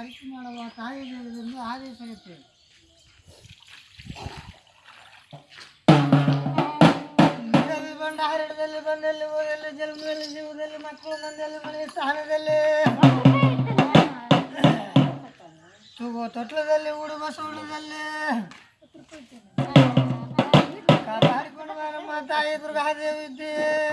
அரிசிமாடவா தாயத்திலிருந்து ஆதேசகத்து ಬಂಡಾರದಲ್ಲಿ ಬಂದಲ್ಲಿ ಊರಲ್ಲಿ ಜನ್ಮದಲ್ಲಿ ಜೀವದಲ್ಲಿ ಮಕ್ಕಳು ಮಂದಲ್ಲಿ ಮನೆ ಸ್ಥಾನದಲ್ಲಿ ತೂಗೋ ತೊಟ್ಲದಲ್ಲಿ ಉಡುಮ ಸುಡುದಲ್ಲಿ ಕಾಪಾಡಿಕೊಂಡು ತಾಯಿ ದುರ್ಗಾದೇವಿ ಇದ್ದೀ